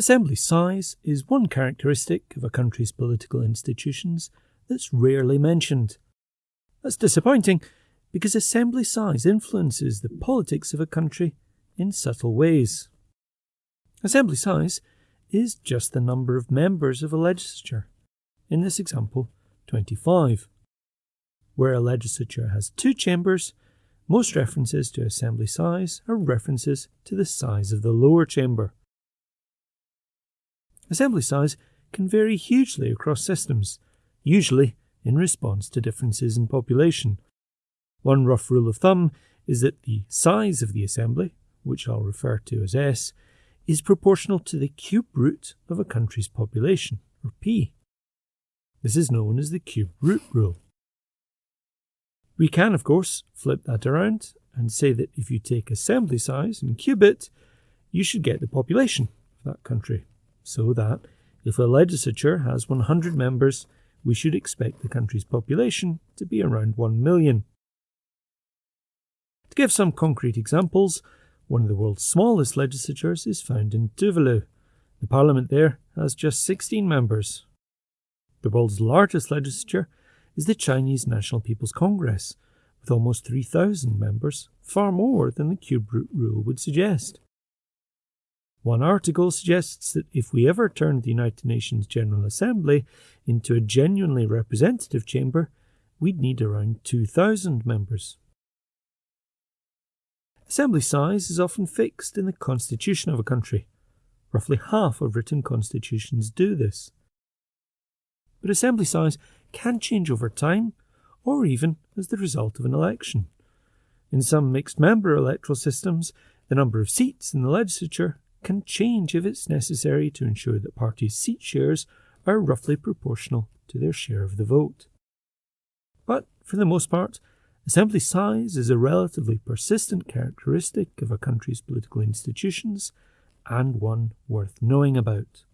Assembly size is one characteristic of a country's political institutions that's rarely mentioned. That's disappointing because assembly size influences the politics of a country in subtle ways. Assembly size is just the number of members of a legislature, in this example, 25. Where a legislature has two chambers, most references to assembly size are references to the size of the lower chamber. Assembly size can vary hugely across systems, usually in response to differences in population. One rough rule of thumb is that the size of the assembly, which I'll refer to as S, is proportional to the cube root of a country's population, or P. This is known as the cube root rule. We can, of course, flip that around and say that if you take assembly size and cube it, you should get the population of that country so that if a legislature has 100 members, we should expect the country's population to be around 1 million. To give some concrete examples, one of the world's smallest legislatures is found in Tuvalu. The parliament there has just 16 members. The world's largest legislature is the Chinese National People's Congress, with almost 3,000 members, far more than the cube root rule would suggest. One article suggests that if we ever turned the United Nations General Assembly into a genuinely representative chamber, we'd need around 2,000 members. Assembly size is often fixed in the constitution of a country. Roughly half of written constitutions do this. But assembly size can change over time, or even as the result of an election. In some mixed member electoral systems, the number of seats in the legislature can change if it's necessary to ensure that parties' seat shares are roughly proportional to their share of the vote. But, for the most part, assembly size is a relatively persistent characteristic of a country's political institutions and one worth knowing about.